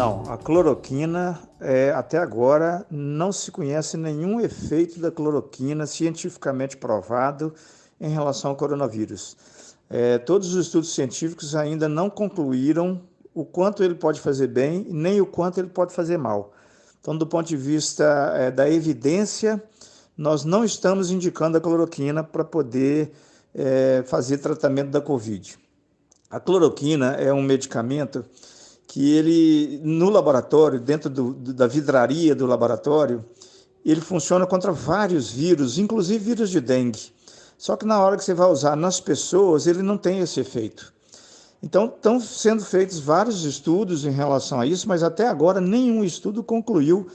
Não, a cloroquina, é, até agora, não se conhece nenhum efeito da cloroquina cientificamente provado em relação ao coronavírus. É, todos os estudos científicos ainda não concluíram o quanto ele pode fazer bem, nem o quanto ele pode fazer mal. Então, do ponto de vista é, da evidência, nós não estamos indicando a cloroquina para poder é, fazer tratamento da Covid. A cloroquina é um medicamento que ele, no laboratório, dentro do, da vidraria do laboratório, ele funciona contra vários vírus, inclusive vírus de dengue. Só que na hora que você vai usar nas pessoas, ele não tem esse efeito. Então, estão sendo feitos vários estudos em relação a isso, mas até agora nenhum estudo concluiu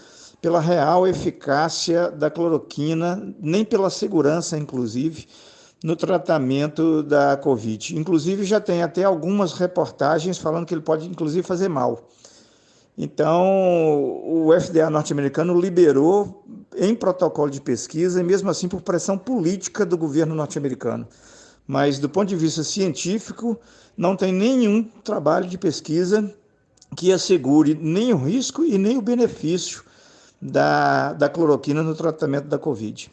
pela real eficácia da cloroquina, nem pela segurança, inclusive, no tratamento da Covid. Inclusive, já tem até algumas reportagens falando que ele pode, inclusive, fazer mal. Então, o FDA norte-americano liberou em protocolo de pesquisa, e mesmo assim por pressão política do governo norte-americano. Mas, do ponto de vista científico, não tem nenhum trabalho de pesquisa que assegure nem o risco e nem o benefício da, da cloroquina no tratamento da Covid.